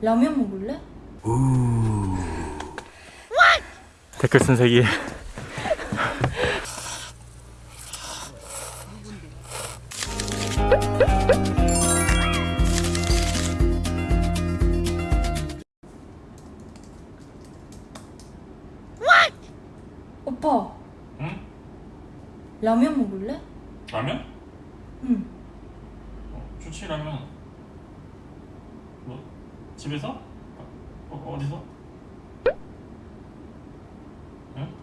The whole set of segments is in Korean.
라면 먹을래? 댓글 쓴색이 집에서? 어, 어디서? 응?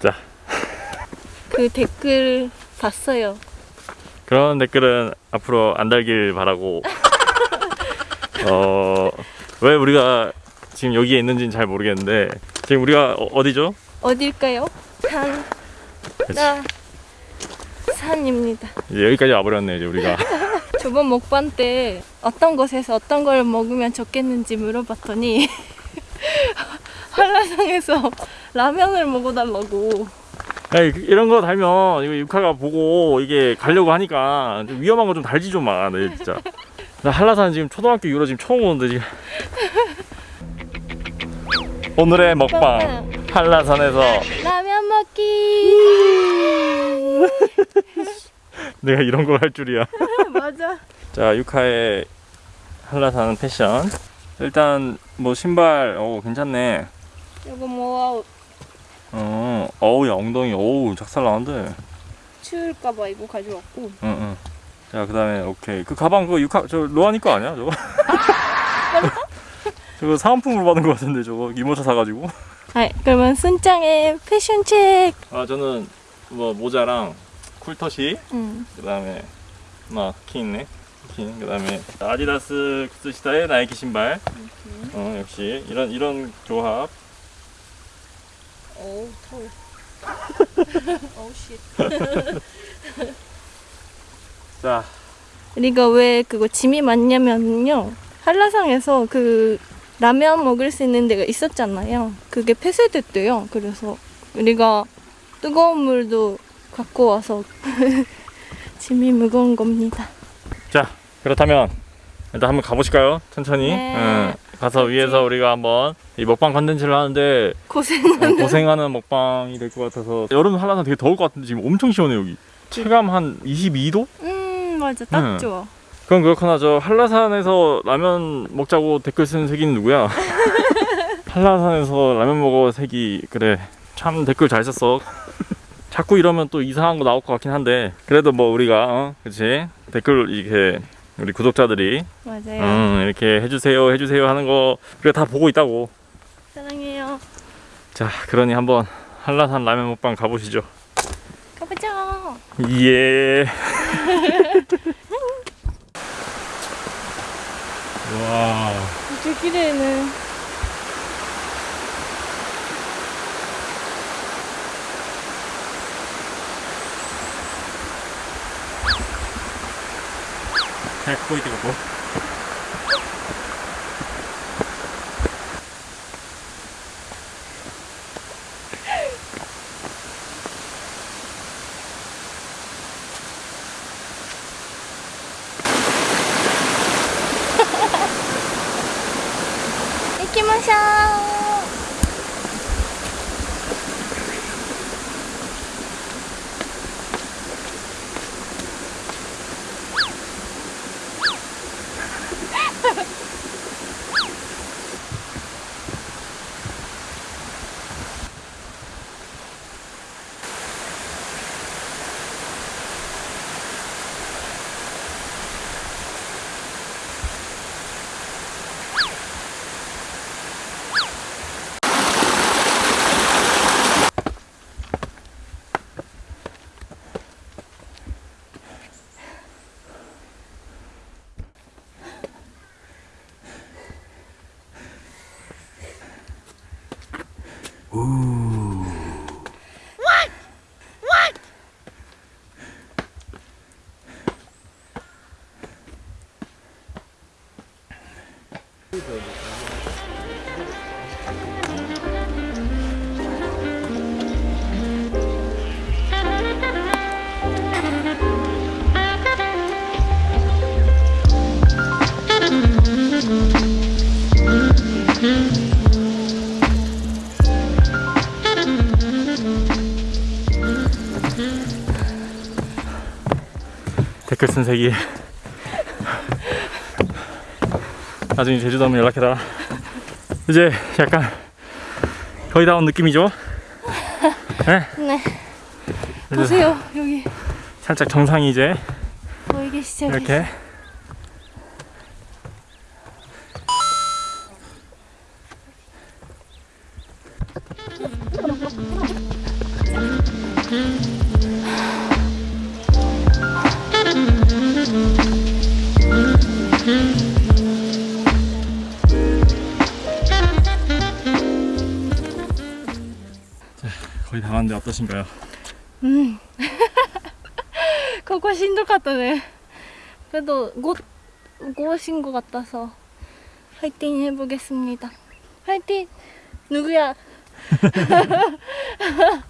자 그 댓글 봤어요. 그런 댓글은 앞으로 안 달길 바라고 어 왜 우리가 지금 여기에 있는지는 잘 모르겠는데 지금 우리가 어, 어디죠? 어딜까요? 산. 나, 산입니다. 이제 여기까지 와버렸네 이제 우리가 저번 먹방 때 어떤 곳에서 어떤 걸 먹으면 좋겠는지 물어봤더니 한라산에서 라면을 먹어달라고. 아니, 그- 이런 거 달면 이거 육화가 보고 이게 가려고 하니까 좀 위험한 거 좀 달지 좀 마. 네, 진짜. 나 한라산 지금 초등학교 이후로 지금 처음 오는데 지금. 오늘의 먹방 한라산에서 라면 먹기. 내가 이런 걸 할 줄이야. 맞아. 자 육화의 한라산 패션. 일단 뭐 신발 오 괜찮네. 이거 뭐 어 어우 야 엉덩이 어우 작살 나는데. 추울까봐 이거 가져왔고. 응 응. 자 그 다음에 오케이 그 가방 그거 육화 저 로아니 거 아니야 저거? 저거 사은품으로 받은 거 같은데 저거 이모차 사가지고. 아, 그러면 순짱의 패션 책. 아 저는 뭐 모자랑 쿨터시 응. 그 다음에 막키 있네 키 그다음에 아디다스 쿠스시다의 나이키 신발 어 역시 이런 이런 조합 어우, 더워. 어우, 씨. 자 우리가 왜 그거 짐이 많냐면요. 한라산에서 그 라면 먹을 수 있는 데가 있었잖아요. 그게 폐쇄됐대요. 그래서 우리가 뜨거운 물도 갖고 와서 짐이 무거운 겁니다. 자 그렇다면 일단 한번 가보실까요 천천히 네. 응. 가서 위에서 우리가 한번 이 먹방 컨텐츠를 하는데 고생. 어, 고생하는 먹방이 될 것 같아서 여름 한라산 되게 더울 것 같은데 지금 엄청 시원해 여기 체감 한 22도? 음, 맞아. 딱 네. 좋아. 그럼 그렇구나 저 한라산에서 라면 먹자고 댓글 쓰는 색이는 누구야? 한라산에서 라면 먹어 색이 그래 참 댓글 잘 썼어 자꾸 이러면 또 이상한 거 나올 것 같긴 한데 그래도 뭐 우리가 어 그치 댓글 이렇게 우리 구독자들이 맞아요. 음, 이렇게 해주세요 해주세요 하는 거 우리가 다 보고 있다고 사랑해요. 자 그러니 한번 한라산 라면 먹방 가보시죠 가보자. 예 와. 저길에는 잘 보이고 뭐. 이키마 Ooh. 쓴 세기 나중에 제주도 오면 연락해라 이제 약간 거의 다 온 느낌이죠? 네? 네. 보세요 여기 살짝 정상이 이제 보이기 시작했어. 이렇게 거의 다 왔는데 어떠신가요? 음. ここしんどかったね。그래도 곧 오신 것 같아서 화이팅 해보겠습니다. 화이팅! 누구야?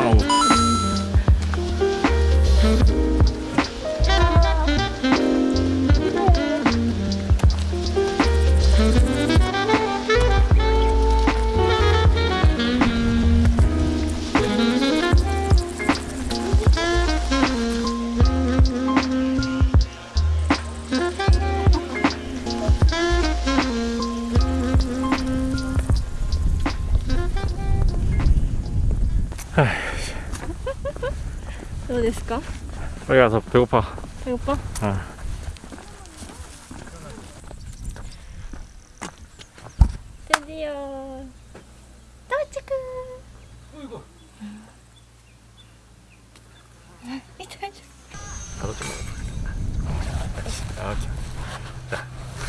どうですか 빨리 가서 배고파 배고파? 어. 드디어 도착! 나도 좀 먹어봐 이렇게 자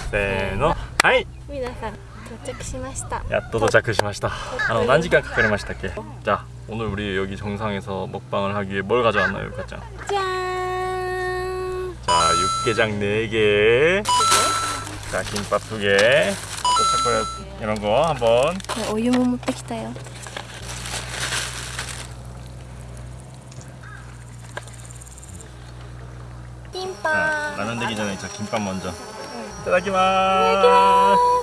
세노 하이 皆さん到着しました 야또 도착하시마시다 아, 난 시간 가까리마시다께 자 오늘 우리 여기 정상에서 먹방을 하기 위해 뭘 가져왔나요 가짱 짠! 자 육개장 4개 자 김밥 2개 또 초콜릿 이런 거 한번. 오유 못먹 기다요 김밥. 라면 되기 전에 저 김밥 먼저. 응. 이따다키마스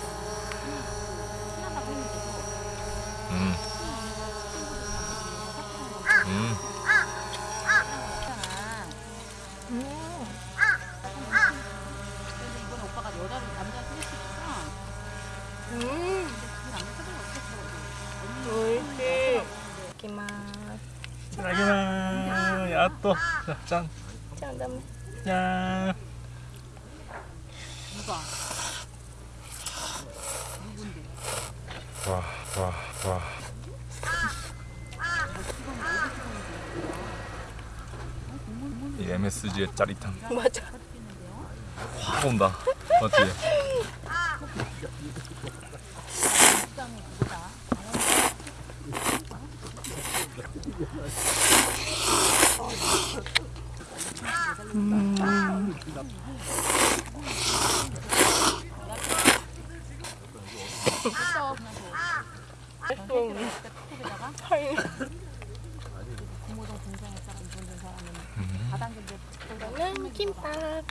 이따다키마 야또 짠 자, 그다음에 짠. 와, 와, 와. 이 MSG의 짜릿함 맞아. 확 온다. 맞지? 이거는 김밥.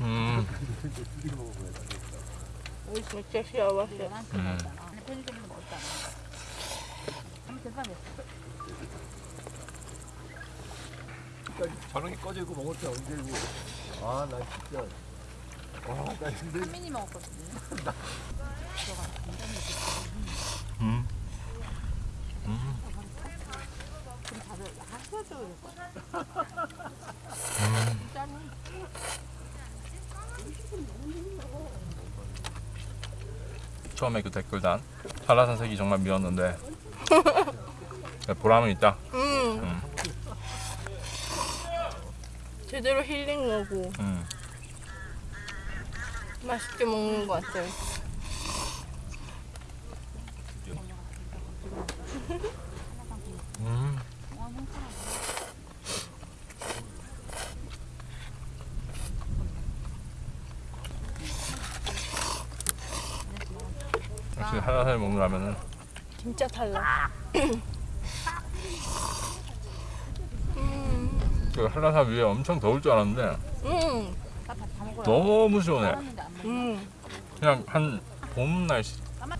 음. 진짜 시원했어. 게 꺼지고 먹을 때 언제고 아 나 진짜 한민이 먹었거든요. 음. 음. 처음에 그 댓글단 한라산 색이 정말 미웠는데 보람은 있다. 음. 음. 제대로 힐링하고 음. 맛있게 먹는 것 같아요. 음. 역시 한라산에 먹는 라면은 진짜 달라. 그 한라산 위에 엄청 더울 줄 알았는데 음. 너무 시원해. 음. 그냥 한 봄 날씨.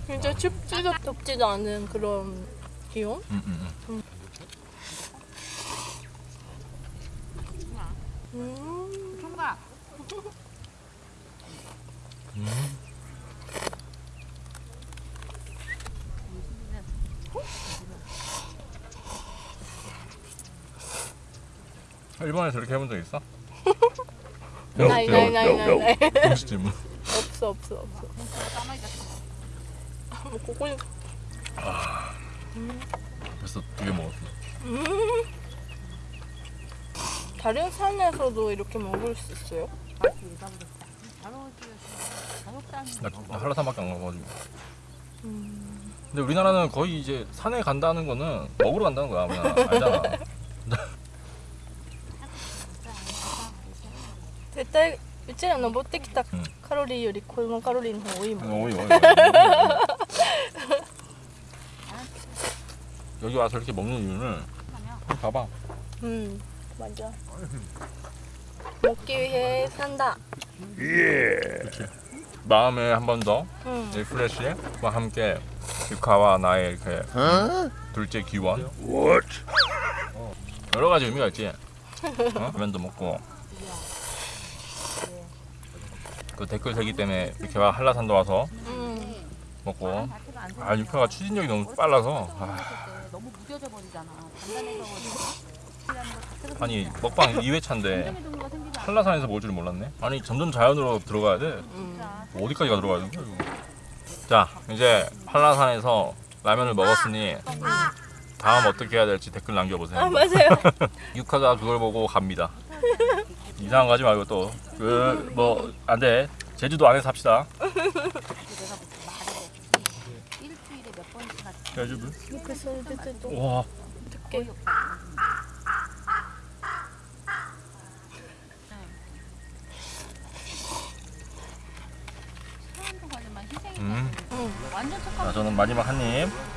진짜 춥지도 덥지도 않은 그런 기온? 음, 음, 음. 음. 총각. 음. 일본에서 이렇게 해본 적 있어? 나이 나이 나이 나이 음식 질문. 없어 없어 없어. 뭐 고고 벌써 두 개 먹었어. 다른 산에서도 이렇게 먹을 수 있어요? 나, 나 한라산밖에 안 가가지고. 근데 우리나라는 거의 이제 산에 간다는 거는 먹으러 간다는 거야. 그냥 알잖아. 対うちら登ってきたうんカロリーよりこのカロリーの方が多いもん 어이 어이. 여기 와서 이렇게 먹는 이유는 한번 봐봐. 음 맞아 먹기 위해 산다 이렇게 마음에 한 번 더 음. 리프레시와 함께 유카와 나의 이렇게 둘째 기원 여러 가지 의미가 있지. 어? 라면도 먹고 그 댓글 세기 때문에 이렇게 와 한라산도 와서 음. 먹고 아 유카가 추진력이 너무 빨라서 아, 너무 무뎌져 버리잖아. 아니 먹방 2회차인데 동료가 생기지 않아. 한라산에서 먹을 줄 몰랐네. 아니 점점 자연으로 들어가야 돼. 음. 뭐 어디까지가 들어가야 되는 거야 이거. 자 이제 한라산에서 라면을 먹었으니 다음 어떻게 해야 될지 댓글 남겨보세요. 아 맞아요 유카가 그걸 보고 갑니다. 이상한 거 하지 말고 또 그 뭐 안 돼 제주도 안에서 합시다. 일주일에. 제주도. 와 희생이 음. 착하고 저는 마지막 한 입.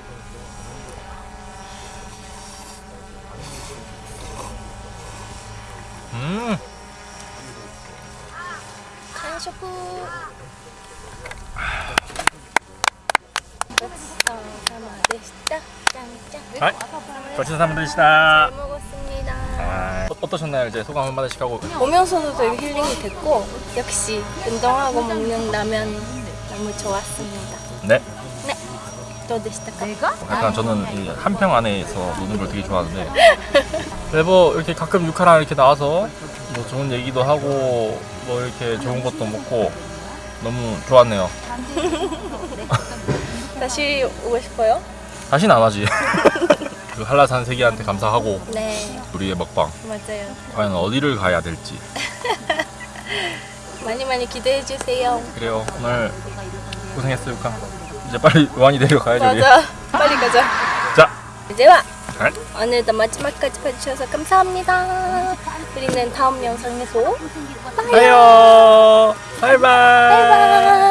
잘 먹었습니다 아, 어- 어떠셨나요? 이제 소감 한 마디씩 하고. 오면서도 되게 힐링이 됐고 역시 운동하고 먹는 라면 너무 좋았습니다. 네. 또 되시다. 내가? 약간 저는 이 한평 안에서 노는 걸 되게 좋아하는데 네, 뭐 이렇게 가끔 유카랑 이렇게 나와서 뭐 좋은 얘기도 하고 뭐 이렇게 좋은 것도 먹고 너무 좋았네요. 다시 오고 싶어요? 다시는 안 하지. 그 한라산 세계한테 감사하고 네, 우리의 먹방 맞아요. 과연 어디를 가야 될지 많이 많이 기대해 주세요. 그래요 오늘 고생했어 유카 이제 빨리 요한이 내려가야지 우리. 맞아. 빨리 가자. 자 이제와 네. 오늘도 마지막까지 봐주셔서 감사합니다. 우리는 다음 영상에서 봐요 바이바이 바이바이.